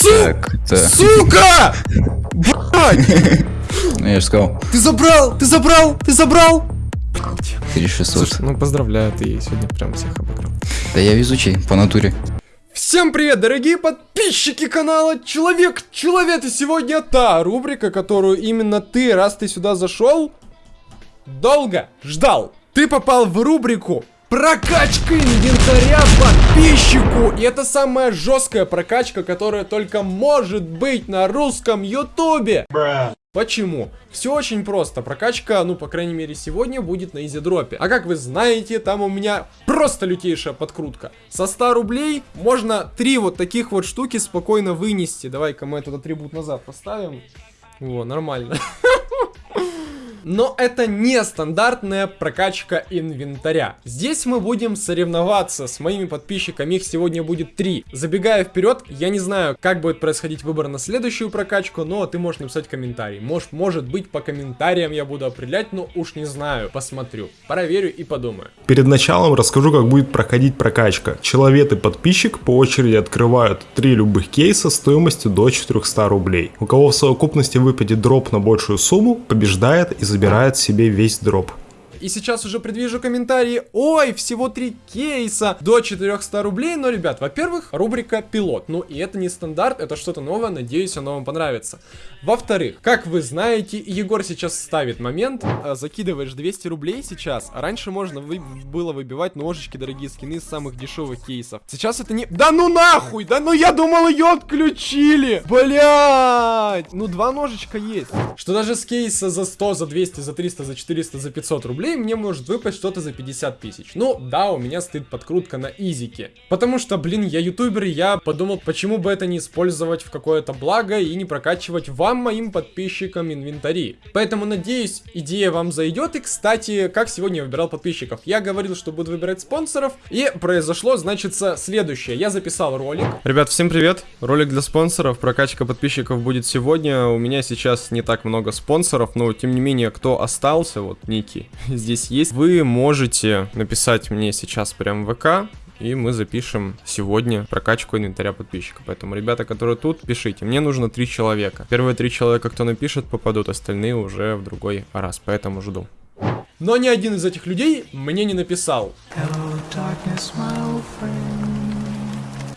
Су... Сука! Блядь! Ну, Я же сказал, Ты забрал! Ты забрал! Ты забрал! 3600. Слушай, ну поздравляю, ты сегодня прям всех обыграл. Да я везучий, по натуре. Всем привет, дорогие подписчики канала Человек Человек, и сегодня та рубрика, которую именно ты, раз ты сюда зашел, долго ждал. Ты попал в рубрику Прокачка инвентаря подписчику И это самая жесткая прокачка, которая только может быть на русском ютубе Почему? Все очень просто. Прокачка, ну, по крайней мере, сегодня будет на изидропе. А как вы знаете, там у меня просто лютейшая подкрутка. Со 100 рублей можно три вот таких вот штуки спокойно вынести. Давай-ка мы этот атрибут назад поставим. Во, нормально. Но это не стандартная прокачка инвентаря. Здесь мы будем соревноваться с моими подписчиками, их сегодня будет три. Забегая вперед, я не знаю, как будет происходить выбор на следующую прокачку, но ты можешь написать комментарий. Может, может быть, по комментариям я буду определять, но уж не знаю, посмотрю. Проверю и подумаю. Перед началом расскажу, как будет проходить прокачка. Человек и подписчик по очереди открывают три любых кейса стоимостью до 400 рублей. У кого в совокупности выпадет дроп на большую сумму, побеждает и забирает себе весь дроп. И сейчас уже предвижу комментарии. Ой, всего три кейса до 400 рублей. Но, ребят, во-первых, рубрика пилот. Ну, и это не стандарт, это что-то новое. Надеюсь, оно вам понравится. Во-вторых, как вы знаете, Егор сейчас ставит момент. а, Закидываешь 200 рублей сейчас. А раньше можно вы- было выбивать ножички, дорогие скины из самых дешевых кейсов. Сейчас это не... Да ну нахуй! Да ну я думал, ее отключили! Блять! Ну, два ножичка есть. Что даже с кейса за 100, за 200, за 300, за 400, за 500 рублей мне может выпасть что-то за 50 тысяч. Ну, да, у меня стоит подкрутка на изике. Потому что, блин, я ютубер, я подумал, почему бы это не использовать в какое-то благо и не прокачивать вам, моим подписчикам, инвентари. Поэтому, надеюсь, идея вам зайдет. И, кстати, как сегодня я выбирал подписчиков? Я говорил, что буду выбирать спонсоров, и произошло, значит, следующее. Я записал ролик. Ребят, всем привет. Ролик для спонсоров. Прокачка подписчиков будет сегодня. У меня сейчас не так много спонсоров, но, тем не менее, кто остался, вот, Ники, здесь есть. Вы можете написать мне сейчас прям в ВК, и мы запишем сегодня прокачку инвентаря подписчика. Поэтому, ребята, которые тут, пишите. Мне нужно три человека. Первые три человека, кто напишет, попадут, остальные уже в другой раз. Поэтому жду. Но ни один из этих людей мне не написал.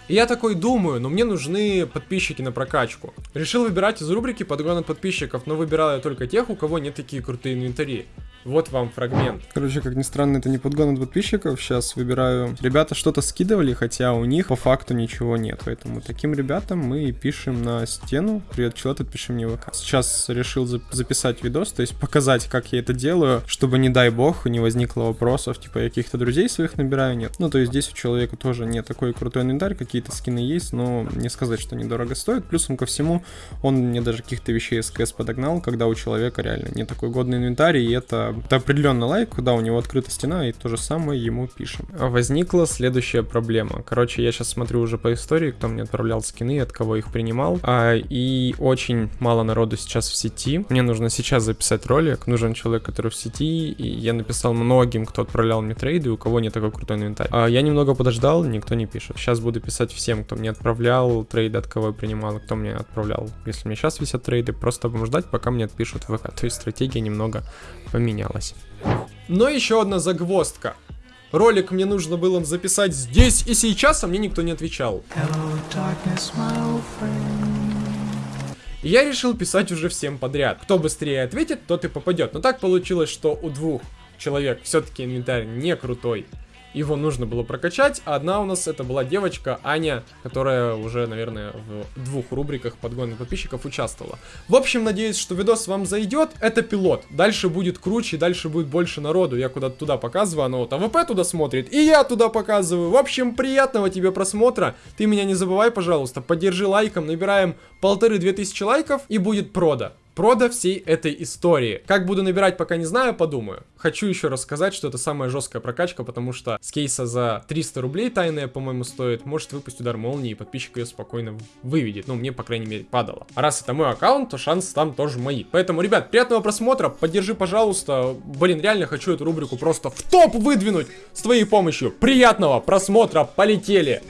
И я такой думаю, но мне нужны подписчики на прокачку. Решил выбирать из рубрики подгон от подписчиков, но выбирал я только тех, у кого нет такие крутые инвентари. Вот вам фрагмент. Короче, как ни странно, это не подгон от подписчиков. Сейчас выбираю. Ребята что-то скидывали, хотя у них по факту ничего нет. Поэтому таким ребятам мы пишем на стену. Привет, человек, отпиши мне в ВК. Сейчас решил за- записать видос, то есть показать, как я это делаю, чтобы, не дай бог, не возникло вопросов, типа, я каких-то друзей своих набираю, нет. Ну, то есть здесь у человека тоже не такой крутой инвентарь, какие-то скины есть, но не сказать, что недорого стоит. Плюсом ко всему, он мне даже каких-то вещей из КС подогнал, когда у человека реально не такой годный инвентарь, и это, это определенно лайк, когда у него открыта стена, и то же самое ему пишем. Возникла следующая проблема. Короче, я сейчас смотрю уже по истории, кто мне отправлял скины, от кого их принимал. А, и очень мало народу сейчас в сети. Мне нужно сейчас записать ролик. Нужен человек, который в сети. И я написал многим, кто отправлял мне трейды, у кого не такой крутой инвентарь. А, я немного подождал, никто не пишет. Сейчас буду писать всем, кто мне отправлял трейды, от кого я принимал, кто мне отправлял. Если мне сейчас висят трейды, просто будем ждать, пока мне отпишут ВК. То есть стратегия немного поменялась. Но еще одна загвоздка. Ролик мне нужно было записать здесь и сейчас, а мне никто не отвечал. И я решил писать уже всем подряд. Кто быстрее ответит, тот и попадет. Но так получилось, что у двух человек все-таки инвентарь не крутой. Его нужно было прокачать, а одна у нас это была девочка Аня, которая уже, наверное, в двух рубриках подгона подписчиков участвовала. В общем, надеюсь, что видос вам зайдет. Это пилот. Дальше будет круче, дальше будет больше народу. Я куда-то туда показываю, оно вот AWP туда смотрит, и я туда показываю. В общем, приятного тебе просмотра. Ты меня не забывай, пожалуйста, поддержи лайком. Набираем полторы-две тысячи лайков, и будет прода. Прода всей этой истории. Как буду набирать, пока не знаю, подумаю. Хочу еще раз сказать, что это самая жесткая прокачка, потому что с кейса за 300 рублей тайная, по-моему, стоит, может выпустить удар молнии, и подписчик ее спокойно выведет. Ну, мне, по крайней мере, падало. А раз это мой аккаунт, то шансы там тоже мои. Поэтому, ребят, приятного просмотра, поддержи, пожалуйста. Блин, реально хочу эту рубрику просто в топ выдвинуть с твоей помощью. Приятного просмотра, полетели!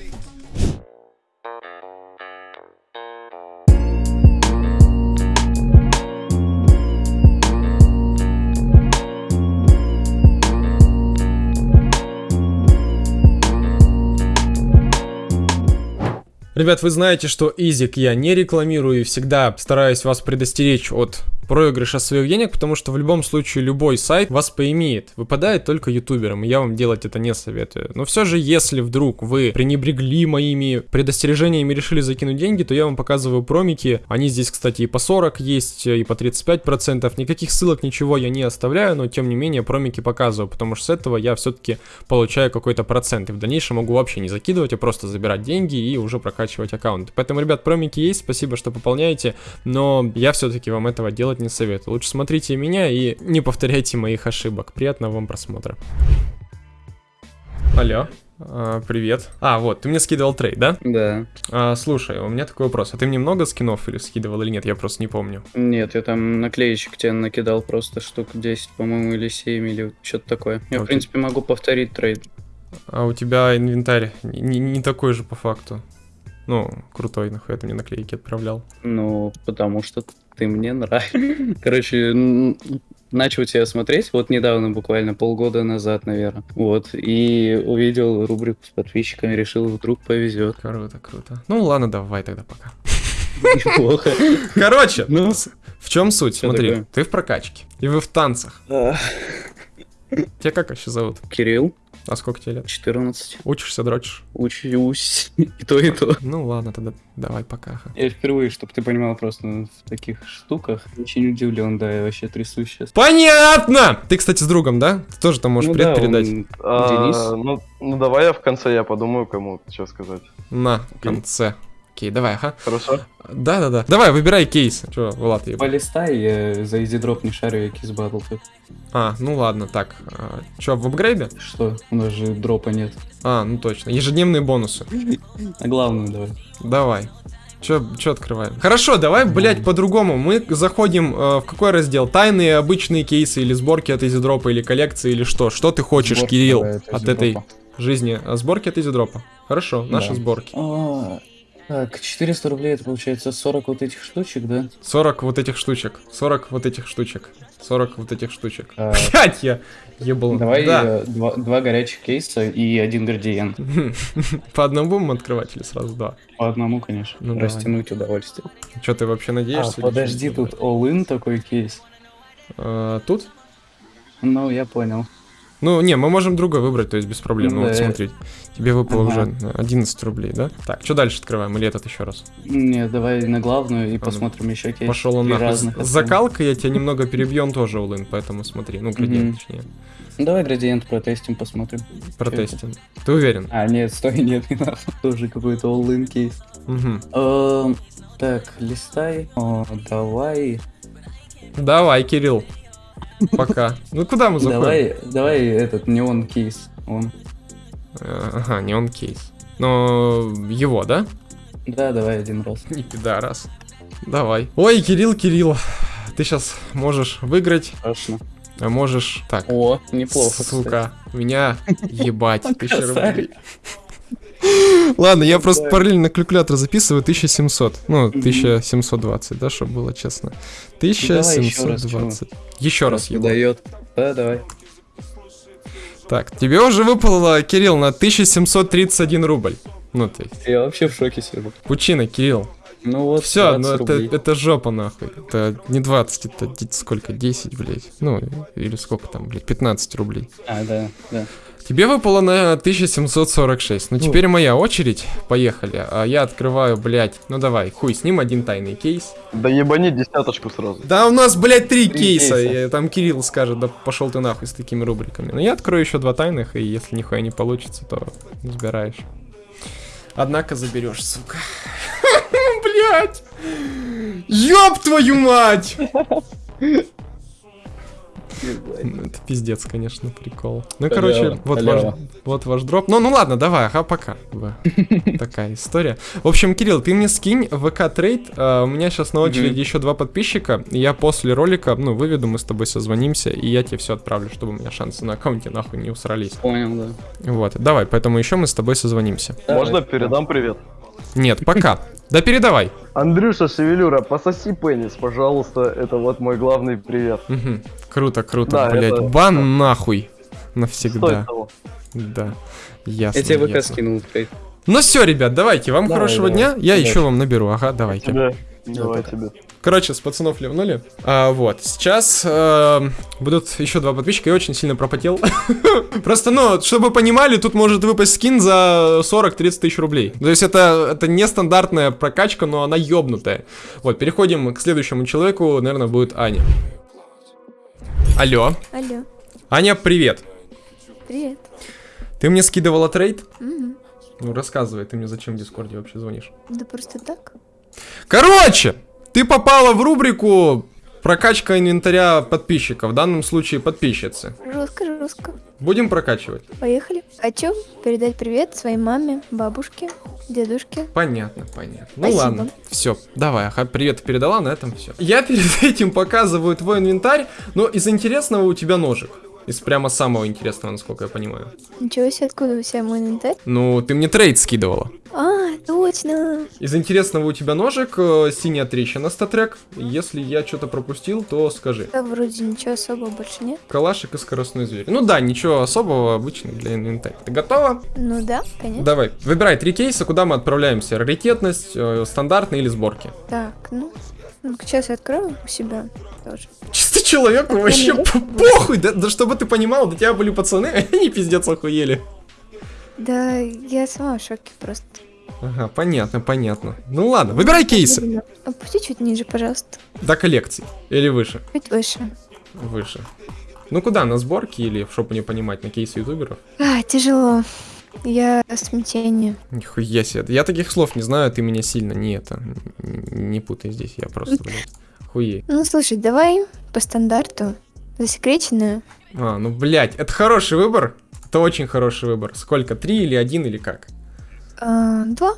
Ребят, вы знаете, что Изик я не рекламирую и всегда стараюсь вас предостеречь от проигрыша своих денег, потому что в любом случае любой сайт вас поимеет. Выпадает только ютуберам, и я вам делать это не советую. Но все же, если вдруг вы пренебрегли моими предостережениями и решили закинуть деньги, то я вам показываю промики. Они здесь, кстати, и по 40 есть, и по 35%. Никаких ссылок, ничего я не оставляю, но тем не менее промики показываю, потому что с этого я все-таки получаю какой-то процент. И в дальнейшем могу вообще не закидывать, а просто забирать деньги и уже прокачивать аккаунт. Поэтому, ребят, промики есть, спасибо, что пополняете, но я все-таки вам этого делать не советую. Лучше смотрите меня и не повторяйте моих ошибок. Приятного вам просмотра. Алло. А, привет. А, вот, ты мне скидывал trade, да? Да. А, слушай, у меня такой вопрос. А ты мне много скинов или скидывал или нет? Я просто не помню. Нет, я там наклеечек тебе накидал просто штук 10, по-моему, или 7, или что-то такое. Я, в Окей. принципе, могу повторить trade. А у тебя инвентарь не, не такой же по факту. Ну, крутой, нахуй ты мне наклейки отправлял. Ну, потому что ты мне нравишься. Короче, начал тебя смотреть вот недавно, буквально полгода назад, наверное. Вот, и увидел рубрику с подписчиками, решил, вдруг повезет. Круто, круто. Ну ладно, давай тогда пока. Неплохо. Короче, Ну, в чем суть? Смотри, такое? ты в прокачке. И вы в танцах. Тебя как вообще зовут? Кирилл, А сколько тебе лет? 14. Учишься, дрочишь? Учусь. И то, и то. Ну ладно, тогда давай пока. Я впервые, чтобы ты понимал, просто в таких штуках очень удивлен, да, я вообще трясусь сейчас. Понятно! Ты, кстати, с другом, да? Ты тоже там можешь Ну привет да, передать. он- А, Денис? Ну, ну давай я в конце я подумаю, кому что сказать. На конце. Окей, давай, ага. Хорошо? Да-да-да. Давай, выбирай кейс. Че, Влад, я... Полистай, я за изи дроп не шарю, я кис батл тут. А, ну ладно, так. А, Че, в апгрейде? Что? У нас же дропа нет. А, ну точно. Ежедневные бонусы. А главное давай. Давай. Че, че открываем? Хорошо, давай, блядь, по-другому. Мы заходим э, в какой раздел? Тайные, обычные кейсы или сборки от изидропа или коллекции или что? Что ты хочешь, Сборки Кирилл, давай от от этой жизни? А, Сборки от изидропа. Хорошо, наши Да. сборки. А, Так, 400 рублей это получается 40 вот этих штучек, да? 40 вот этих штучек. 40 вот этих штучек. 40 вот этих штучек. А, Блять, я ебал. Давай Да. э, два, два горячих кейса и один градиент. По одному будем открывать или сразу два? По одному, конечно. Ну, давай. Растянуть удовольствие. Че, ты вообще А, надеешься? или подожди, тут all-in такой кейс. А, тут? Ну, я понял. Ну, не, мы можем другой выбрать, то есть без проблем. Ну, вот Да. смотри, тебе выпало Ага. уже 11 рублей, да? Так, что дальше открываем? Или этот еще раз? Не, давай на главную и ну, посмотрим еще кейс. Пошел он нахуй. закалкой я тебя немного перебью, он тоже улын, поэтому смотри. Ну, градиент, точнее. Ну, Давай градиент протестим, посмотрим. Протестим. Ты уверен? А, нет, стой, нет, не надо. Тоже какой-то all-in кейс. Эм, Так, листай. О, давай. Давай, Кирилл. Пока. Ну, куда мы заходим? Давай, давай этот неон кейс. Он. Э, Ага, не он кейс. Но его, да? Да, давай один раз. Не пидорас. Давай. Ой, Кирилл, Кирилл. Ты сейчас можешь выиграть, Страшно. а можешь... Так, О, неплохо, сука, меня ебать. Тысяча рублей. Ладно, я просто параллельно калькулятор записываю 1700. Ну, 1720, да, чтобы было честно. давай еще раз, 1720. Еще раз ебал. Дает. Да, давай. Так, тебе уже выпало, Кирилл, на 1731 рубль. Ну, есть, Я вообще в шоке сижу. пучина, Кирилл. Ну вот, Все, 20 ну это, это жопа нахуй. Это не 20, это сколько? 10, блядь. Ну, или сколько там, блядь, 15 рублей. А, да, да. Тебе выпало на 1746. Ну, теперь моя очередь. Поехали. А я открываю, блядь. Ну давай, хуй, с ним один тайный кейс. Да ебани десяточку сразу. Да у нас, блядь, три Три кейса. кейса. И там Кирилл скажет, да пошел ты нахуй с такими рубриками. Но я открою еще два тайных, и если нихуя не получится, то забираешь. Однако заберешь, сука. Блять! Ёб твою мать! Ну, Это пиздец, конечно, прикол. Ну, Халява, короче, вот ваш, вот ваш дроп. Ну, ну ладно, давай, ага, пока. Такая история. В общем, Кирилл, ты мне скинь ВК трейд. А, у меня сейчас на очереди еще два подписчика. Я после ролика, ну, выведу, мы с тобой созвонимся, и я тебе все отправлю, чтобы у меня шансы на аккаунте нахуй не усрались. Понял, да. Вот, давай, поэтому еще мы с тобой созвонимся. Можно передам привет? Нет, пока. Да передавай. Андрюша Шевелюра, пососи пенис, пожалуйста. Это вот мой главный привет. Мгм. Круто, круто, Да, блять. это- Бан нахуй. Стоит Навсегда. того. Да. Ясно. Я тебе ВК ясно. скинул, блядь. Ну все, ребят, давайте, вам Давай, хорошего давай. дня. Я Удачи. еще вам наберу, ага, давайте. Тебе. Давай тебе. Короче, с пацанов ливнули. А, вот, сейчас э, будут еще два подписчика, я очень сильно пропотел. Просто, ну, чтобы вы понимали, тут может выпасть скин за 40-30 тысяч рублей. То есть это, это нестандартная прокачка, но она ёбнутая. Вот, переходим к следующему человеку, наверное, будет Аня. Алло. Алло, Аня, привет. привет. Ты мне скидывала трейд? Мгм. Ну, рассказывай, ты мне зачем в Дискорде вообще звонишь? Да просто так. Короче, ты попала в рубрику прокачка инвентаря подписчиков, в данном случае подписчицы. Жестко, жестко. Будем прокачивать? Поехали. Хочу передать привет своей маме, бабушке, дедушке. Понятно, понятно. Ну Спасибо. ладно, все, давай, привет передала, на этом все. Я перед этим показываю твой инвентарь, но из интересного у тебя ножик. Из прямо самого интересного, насколько я понимаю. Ничего себе, откуда у себя мой инвентарь? Ну, ты мне трейд скидывала. А, точно. Из интересного у тебя ножик, э, синяя трещина статрек. Если я что-то пропустил, то скажи. Да, вроде ничего особого больше нет. Калашик и скоростной зверь. Ну да, ничего особого, обычный для инвентаря. Ты готова? Ну да, конечно. Давай, выбирай три кейса, куда мы отправляемся. Раритетность, э, стандартный или сборки. Так, ну, ну сейчас я открою у себя тоже. Чисто человеку вообще ну, по- похуй, да, да чтобы ты понимал, до тебя были пацаны, они пиздец охуели. Да, я сама в шоке просто. Ага, понятно, понятно. Ну ладно, выбирай кейсы. Опусти чуть ниже, пожалуйста. До коллекции. Или выше. Чуть выше. Выше. Ну куда, на сборки или, чтобы не понимать, на кейсы ютуберов? А, тяжело. Я в смятении. Нихуя себе. Я таких слов не знаю, ты меня сильно не это, не путай здесь, я просто, блядь, хуей. Ну, слушай, давай по стандарту. Засекреченную. А, ну, блядь, это хороший выбор. Это очень хороший выбор. Сколько, три или один или как? А, два.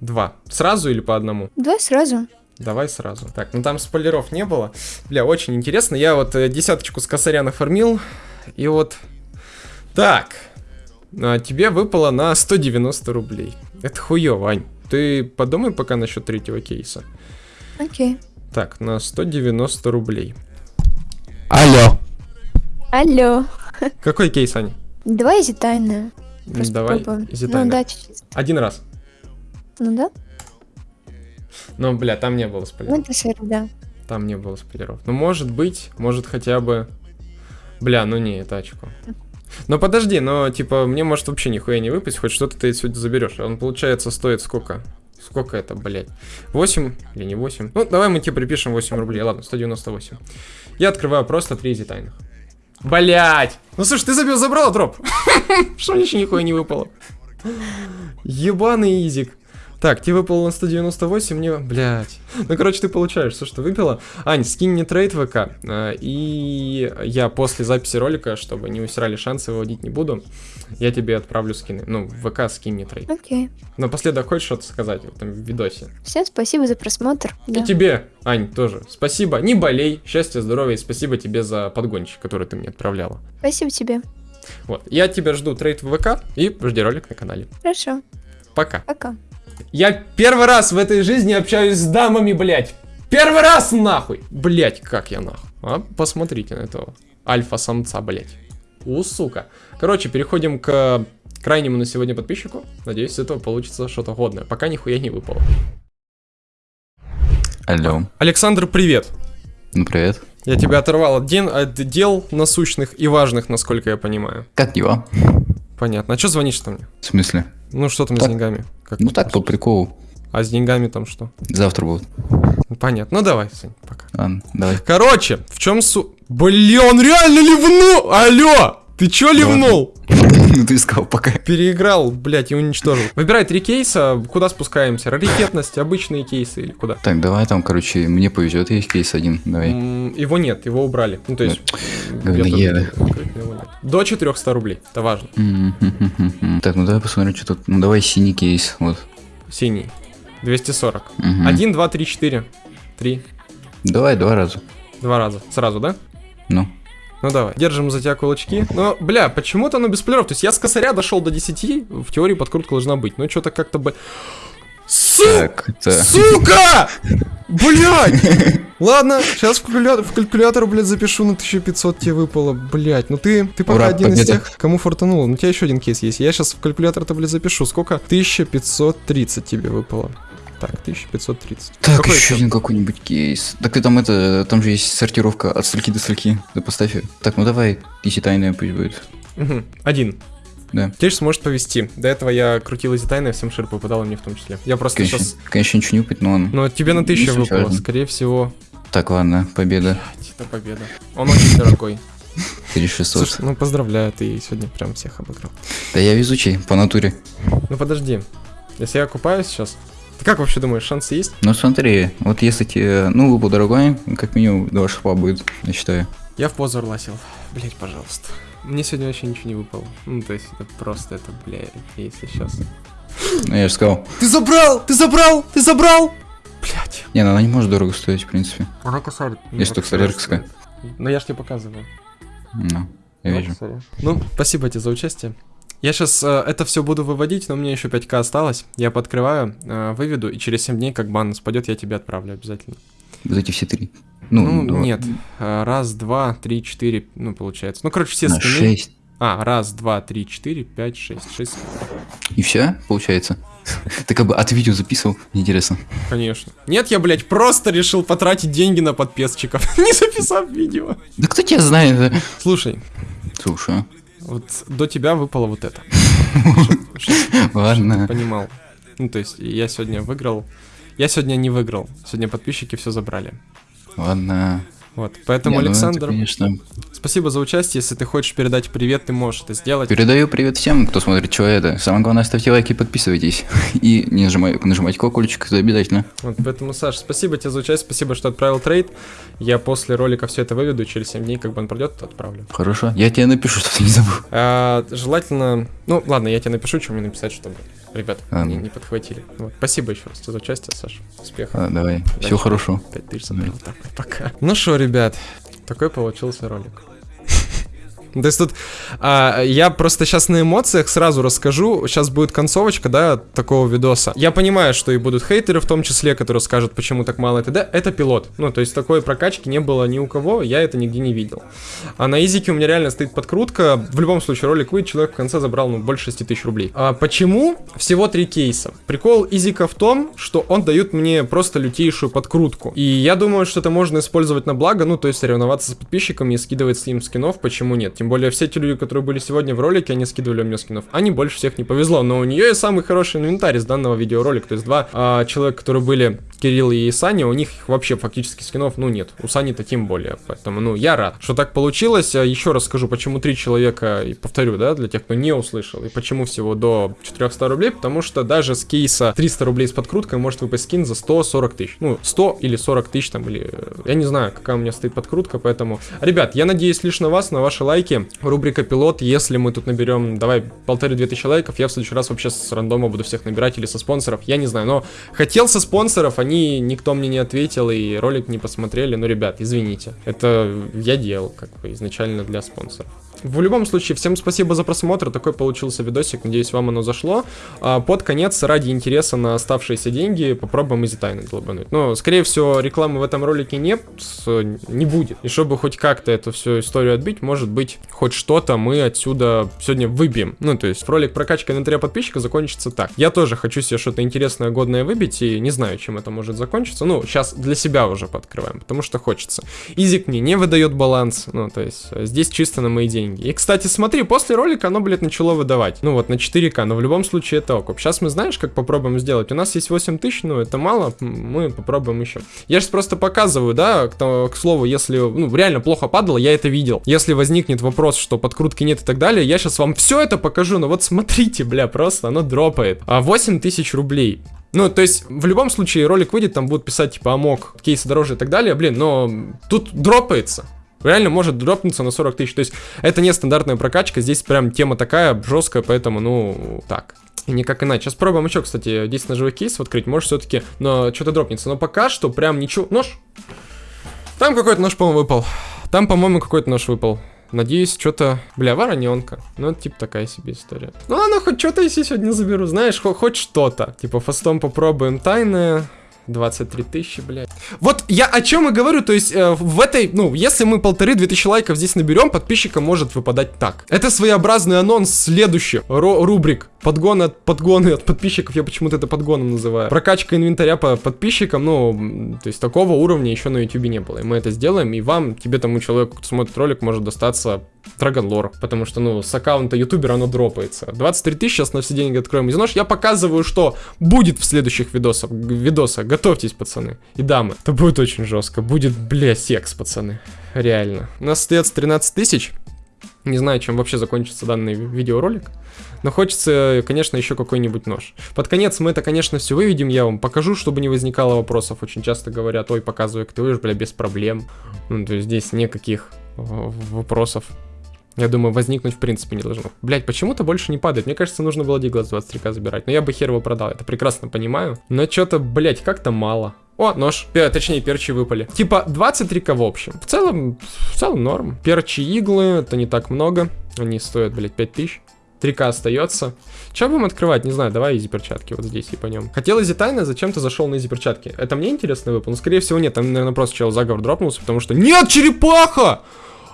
Два. Сразу или по одному? Давай сразу. Давай сразу. Так, ну там спойлеров не было. Бля, очень интересно. Я вот э, десяточку с косаря нафармил. И вот... Так. А, тебе выпало на 190 рублей. Это хуёво, Вань. Ты подумай пока насчет третьего кейса. Окей. Так, на 190 рублей. Алло. Алло. Какой кейс, Аня? Давай easy тайную. М, Просто Давай, попробуем. easy Ну тайна. да, чуть-чуть. Один раз. Ну да. Ну, бля, там не было Ну спойлеров. это шер, да. Там не было спойлеров. Ну, может быть, может хотя бы... Бля, ну не, это очко. Но подожди, но типа мне может вообще нихуя не выпасть, хоть что-то ты сегодня заберешь. Он получается стоит сколько? Сколько это, блядь? 8 или не 8? Ну, давай мы тебе припишем 8 рублей. Ладно, 198. Я открываю просто 3 easy тайных. Блять! Ну слушай, ты забил, забрала дроп. Что еще нихуя не выпало? Ебаный изик. Так, тебе выпало на 198, мне... Блять. Ну, короче, ты получаешь все, что выпало. Ань, скинь мне трейд ВК. э, И я после записи ролика, чтобы не усирали шансы, выводить не буду. Я тебе отправлю скины. Ну, в ВК скинь мне трейд. Окей. Напоследок хочешь что-то сказать в этом видосе? Всем спасибо за просмотр. Да. И тебе, Ань, тоже. Спасибо. Не болей. Счастья, здоровья и спасибо тебе за подгончик, который ты мне отправляла. Спасибо тебе. Вот. Я тебя жду трейд в ВК и жди ролик на канале. Хорошо. Пока. Пока. Я первый раз в этой жизни общаюсь с дамами, блядь. Первый раз нахуй. Блядь, как я нахуй. А, посмотрите на этого альфа-самца, блядь. У, сука. Короче, переходим к крайнему на сегодня подписчику. Надеюсь, с этого получится что-то годное. Пока нихуя не выпало. Алло. Александр, привет. Ну, привет. Я тебя оторвал от, ден- от дел насущных и важных, насколько я понимаю. Как дела? Понятно. А что звонишь-то мне? В смысле? Ну, что там с Так. деньгами? Как Ну так, по приколу. А с деньгами там что? Завтра будут. Понятно. Ну, давай, Сань, пока. Ладно, давай. Короче, в чем су... Блин, он реально ливнул! Алло! Ты чё ливнул? Ну ты сказал пока. Переиграл, блядь, и уничтожил. Выбирай три кейса, куда спускаемся? Раритетность, обычные кейсы или куда? Так, давай там, короче, мне повезет, есть кейс один. Давай. Его нет, его убрали. Ну, то есть... Тут- его нет. До 400 рублей, это важно. Так, ну давай посмотрим, что тут. Ну давай синий кейс. Вот. Синий. 240. Мгм. Один, два, три, четыре. Три. Давай два раза. Два раза. Сразу, да? Ну. Ну давай, держим за тебя кулачки. Но, бля, почему-то оно без плееров. То есть я с косаря дошел до 10, в теории подкрутка должна быть. Но что-то как-то бы... Су... Так, это... Сука! Блять! Ладно, сейчас в калькулятор, в калькулятор, блядь, запишу на 1500 тебе выпало. Блять, ну ты, ты пока Ура, один из победа. тех, кому фортануло. Ну у тебя еще один кейс есть. Я сейчас в калькулятор-то, блядь, запишу. Сколько? 1530 тебе выпало. Так, 1530. Так, Какой еще один какой-нибудь кейс. Так ты там это, там же есть сортировка от строки до строки. Да поставь. Так, ну давай, изи тайная пусть будет. Мгм, Один. Да. Теперь сможет повести. До этого я крутил эти тайны, всем шир попадал, и мне в том числе. Я просто Конечно, сейчас... конечно, ничего не упать, но он. Но тебе на тысячу выпало. важно. Скорее всего, Так, ладно, победа. это победа. Он очень дорогой. 3600. Слушай, ну поздравляю, ты сегодня прям всех обыграл. Да я везучий, по натуре. Ну подожди. Если я купаюсь сейчас... Ты как вообще думаешь, шансы есть? Ну смотри, вот если тебе, ну, выпал дорогой, как минимум два шипа будет, я считаю. Я в позор ласил. Блять, пожалуйста. Мне сегодня вообще ничего не выпало. Ну, то есть, это просто, это, блядь, если сейчас. Ну я же сказал. Ты забрал! Ты забрал! Ты забрал! Блять. Не, ну она не может дорого стоить, в принципе. Она косарит. Если только солярская. Ну, я ж тебе показываю. Ну, я Вот, вижу. Ну, спасибо тебе за участие. Я сейчас это все буду выводить, но у меня еще 5к осталось. Я подкрываю, э, выведу, и через 7 дней, как бан спадет, я тебе отправлю обязательно. Вот эти все три. Ну, Ну, два. нет. Э, Раз, два, три, четыре, ну, получается. Ну, короче, все На скины. шесть. А, раз, два, три, четыре, пять, шесть. Шесть, И все, получается? Ты как бы от видео записывал? Интересно. конечно. Нет, я, блядь, просто решил потратить деньги на подписчиков, не записав видео. Да кто тебя знает? Слушай, Слушай, вот до тебя выпало вот это. ладно. Понимал. Ну, то есть, я сегодня выиграл. Я сегодня не выиграл. Сегодня подписчики все забрали. Ладно. Вот, поэтому, Не, ну это, Александр, конечно. спасибо за участие. Если ты хочешь передать привет, ты можешь это сделать. Передаю привет всем, кто смотрит что это. Самое главное, ставьте лайки и подписывайтесь. И не нажимай, нажимайте колокольчик, это обязательно. Вот, поэтому, Саш, спасибо тебе за участие, спасибо, что отправил трейд. Я после ролика все это выведу, через 7 дней, как бы он пройдет, то отправлю. Хорошо. Я тебе напишу, что ты не забыл. А, желательно... Ну, ладно, я тебе напишу, что мне написать, чтобы ребят Ладно. не, не подхватили. Вот, спасибо еще раз за участие, Саш. Успехов. А, давай. Всего Дальше. хорошего. 5000 забрал. Так, пока. Ну что, ребят, такой получился ролик. То есть тут а, я просто сейчас на эмоциях сразу расскажу. Сейчас будет концовочка, да, такого видоса. Я понимаю, что и будут хейтеры в том числе, которые скажут, почему так мало и т.д. Это пилот. Ну, то есть такой прокачки не было ни у кого, я это нигде не видел. А на изике у меня реально стоит подкрутка. В любом случае, ролик выйдет, человек в конце забрал, ну, больше 6 тысяч рублей. А почему? Всего три кейса. Прикол изика в том, что он дает мне просто лютейшую подкрутку. И я думаю, что это можно использовать на благо, ну, то есть соревноваться с подписчиками и скидывать с ним скинов, почему нет? Тем более все те люди, которые были сегодня в ролике, они скидывали мне скинов. Они больше всех не повезло, но у нее и самый хороший инвентарь из данного видеоролика. То есть два а, человека, которые были, Кирилл и Саня, у них вообще фактически скинов, ну, нет. У Сани-то тем более. Поэтому, ну, я рад, что так получилось. А Еще раз скажу, почему три человека, и повторю, да, для тех, кто не услышал, и почему всего до 400 рублей, потому что даже с кейса 300 рублей с подкруткой может выпасть скин за 140 тысяч. Ну, 100 или 40 тысяч там, или... э, Я не знаю, какая у меня стоит подкрутка, поэтому... Ребят, я надеюсь лишь на вас, на ваши лайки. Рубрика «Пилот», если мы тут наберем, давай, полторы-две тысячи лайков, я в следующий раз вообще с рандома буду всех набирать или со спонсоров, я не знаю, но хотел со спонсоров, они, никто мне не ответил и ролик не посмотрели, ну, ребят, извините, это я делал, как бы, изначально для спонсоров. В любом случае, всем спасибо за просмотр, такой получился видосик, надеюсь, вам оно зашло. А, под конец, ради интереса на оставшиеся деньги, попробуем изи тайны долбануть. Но, скорее всего, рекламы в этом ролике нет, не будет. И чтобы хоть как-то эту всю историю отбить, может быть, хоть что-то мы отсюда сегодня выбьем. Ну, то есть, ролик прокачка инвентаря подписчика закончится так. Я тоже хочу себе что-то интересное, годное выбить, и не знаю, чем это может закончиться. Ну, сейчас для себя уже подкрываем, потому что хочется. Изик мне не выдает баланс, ну, то есть, здесь чисто на мои деньги. И, кстати, смотри, после ролика оно, блядь, начало выдавать. Ну, вот, на 4К, но в любом случае это окуп. Сейчас мы, знаешь, как попробуем сделать? У нас есть 8 тысяч, ну, это мало, мы попробуем еще. Я сейчас просто показываю, да, к, к слову, если, ну, реально плохо падало, я это видел. Если возникнет вопрос, что подкрутки нет и так далее, я сейчас вам все это покажу, но вот смотрите, бля, просто оно дропает. А 8 тысяч рублей. Ну, то есть, в любом случае, ролик выйдет, там будут писать, типа, амок, кейсы дороже и так далее, блин, но тут дропается. Реально может дропнуться на 40 тысяч. То есть, это не стандартная прокачка, здесь прям тема такая жесткая, поэтому, ну, так. И никак иначе. Сейчас пробуем еще, кстати, 10 ножевых кейсов открыть. Может, все-таки, но что-то дропнется. Но пока что прям ничего. Нож. Там какой-то нож, по-моему, выпал. Там, по-моему, какой-то нож выпал. Надеюсь, что-то... Бля, вороненка. Ну, это, типа, такая себе история. Ну, ладно, хоть что-то если сегодня заберу. Знаешь, хо- хоть что-то. Типа, фастом попробуем тайное. 23 тысячи, блядь. Вот я о чем и говорю, то есть э, в этой, ну, если мы полторы-две тысячи лайков здесь наберем, подписчикам может выпадать так. Это своеобразный анонс следующих ро- рубрик. Подгон от подгоны от подписчиков, я почему-то это подгоном называю. Прокачка инвентаря по подписчикам, ну, то есть такого уровня еще на YouTube не было. И мы это сделаем, и вам, тебе тому человеку, кто смотрит ролик, может достаться Драгонлор, потому что, ну, с аккаунта ютубера оно дропается. 23 тысячи, сейчас на все деньги откроем из нож. Я показываю, что будет в следующих видосах. видосах. Готовьтесь, пацаны и дамы. Это будет очень жестко. Будет, бля, секс, пацаны. Реально. У нас остается 13 тысяч. Не знаю, чем вообще закончится данный ви- видеоролик. Но хочется, конечно, еще какой-нибудь нож. Под конец мы это, конечно, все выведем, я вам покажу, чтобы не возникало вопросов. Очень часто говорят, ой, показывай, ты выйдешь, бля, без проблем. Ну, то есть здесь никаких э, вопросов. Я думаю, возникнуть в принципе не должно. Блять, почему-то больше не падает. Мне кажется, нужно было Диглас 23к забирать. Но я бы хер его продал, это прекрасно понимаю. Но что-то, блять, как-то мало. О, нож. Пе- точнее, перчи выпали. Типа 23к в общем. В целом, в целом норм. Перчи иглы, это не так много. Они стоят, блять, 5000. 3к остается. Че будем открывать? Не знаю, давай easy перчатки вот здесь и по нем. Хотел easy тайна, зачем ты зашел на easy перчатки? Это мне интересно выпал? Ну, скорее всего, нет. Там, наверное, просто чел заговор дропнулся, потому что... Нет, черепаха!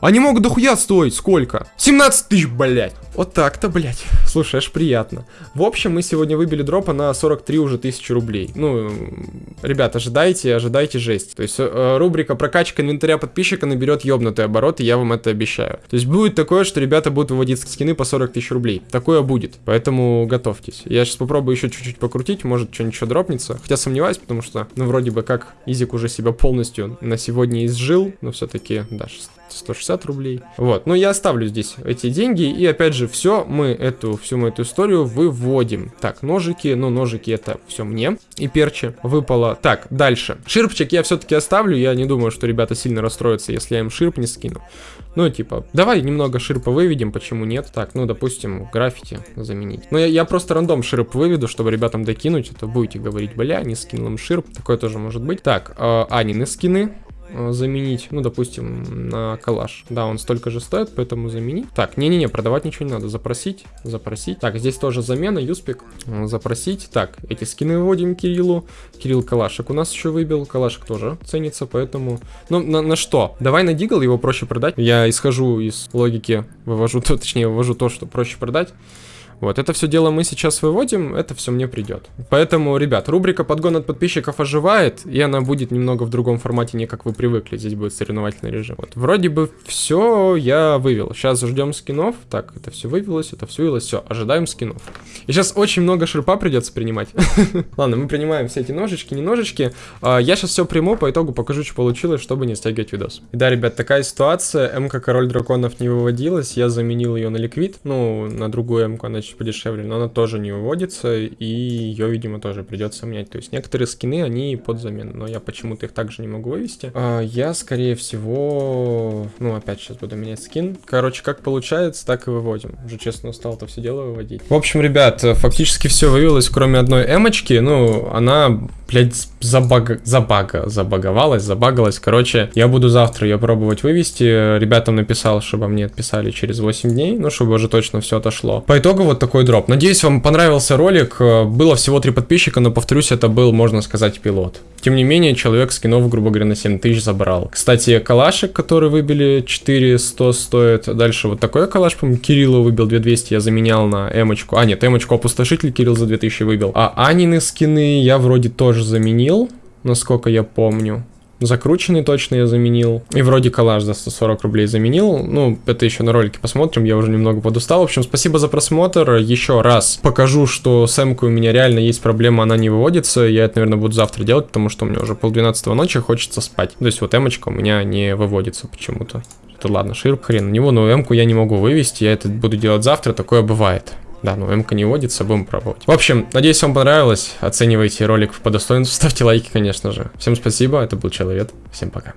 Они могут дохуя стоить. Сколько? 17 тысяч, блядь. Вот так-то, блядь. Слушай, аж приятно. В общем, мы сегодня выбили дропа на 43 уже тысячи рублей. Ну, ребят, ожидайте, ожидайте жесть. То есть э, рубрика прокачка инвентаря подписчика наберет ёбнутый оборот, и я вам это обещаю. То есть будет такое, что ребята будут выводить скины по 40 тысяч рублей. Такое будет. Поэтому готовьтесь. Я сейчас попробую еще чуть-чуть покрутить, может что-нибудь еще дропнется. Хотя сомневаюсь, потому что, ну, вроде бы как Изик уже себя полностью на сегодня изжил, но все-таки, да, 160 рублей. Вот, ну я оставлю здесь эти деньги, и опять же, все мы эту, всю мы эту историю выводим. Так, ножики, ну ножики это все мне, и перчи выпало. Так, дальше. Ширпчик я все-таки оставлю, я не думаю, что ребята сильно расстроятся, если я им ширп не скину. Ну, типа, давай немного ширпа выведем, почему нет? Так, ну, допустим, граффити заменить. Ну, я, я просто рандом ширп выведу, чтобы ребятам докинуть, это будете говорить, бля, не скинул им ширп, такое тоже может быть. Так, э, Анины скины, заменить, ну, допустим, на калаш. Да, он столько же стоит, поэтому заменить. Так, не-не-не, продавать ничего не надо, запросить, запросить. Так, здесь тоже замена, юспик, э, запросить. Так, эти скины выводим Кириллу. Кирилл калашек у нас еще выбил, калашек тоже ценится, поэтому... Ну, на, на что? Давай на дигл, его проще продать. Я исхожу из логики, вывожу то, точнее, вывожу то, что проще продать. Вот, это все дело мы сейчас выводим, это все мне придет. Поэтому, ребят, рубрика подгон от подписчиков оживает, и она будет немного в другом формате, не как вы привыкли, здесь будет соревновательный режим. Вот, вроде бы все я вывел. Сейчас ждем скинов. Так, это все вывелось, это все вывелось, все, ожидаем скинов. И сейчас очень много шерпа придется принимать. Ладно, мы принимаем все эти ножички, не ножички. А, Я сейчас все приму, по итогу покажу, что получилось, чтобы не стягивать видос. И да, ребят, такая ситуация. МК Король Драконов не выводилась, я заменил ее на ликвид, ну, на другую МК, она чуть подешевле, но она тоже не выводится, и ее, видимо, тоже придется менять. То есть некоторые скины, они под замену, но я почему-то их также не могу вывести. А, Я, скорее всего, ну, опять сейчас буду менять скин. Короче, как получается, так и выводим. Уже честно устал это все дело выводить. В общем, ребят, фактически все вывелось, кроме одной эмочки. Ну, она, блядь, забага, забага, забаговалась, забагалась. Короче, я буду завтра ее пробовать вывести. Ребятам написал, чтобы мне отписали через 8 дней, ну, чтобы уже точно все отошло. По итогу вот такой дроп. Надеюсь, вам понравился ролик. Э, Было всего три подписчика, но, повторюсь, это был, можно сказать, пилот. Тем не менее, человек скинов, грубо говоря, на 7 тысяч забрал. Кстати, калашик, который выбили 400 стоит. Дальше вот такой калаш, по-моему, Кириллу выбил 2200, я заменял на эмочку. А, нет, эмочку опустошитель Кирилл за 2000 выбил. А Анины скины я вроде тоже заменил, насколько я помню. Закрученный точно я заменил. И вроде коллаж за 140 рублей заменил. Ну, это еще на ролике посмотрим, я уже немного подустал. В общем, спасибо за просмотр. Еще раз покажу, что с у меня реально есть проблема, она не выводится. Я это, наверное, буду завтра делать, потому что у меня уже полдвенадцатого ночи, хочется спать. То есть вот эмочка у меня не выводится почему-то. Это ладно, ширп хрен на него, но эмку я не могу вывести, я это буду делать завтра, такое бывает. Да, ну МК не водится, будем пробовать. В общем, надеюсь, вам понравилось. Оценивайте ролик по достоинству, ставьте лайки, конечно же. Всем спасибо, это был Человек. Всем пока.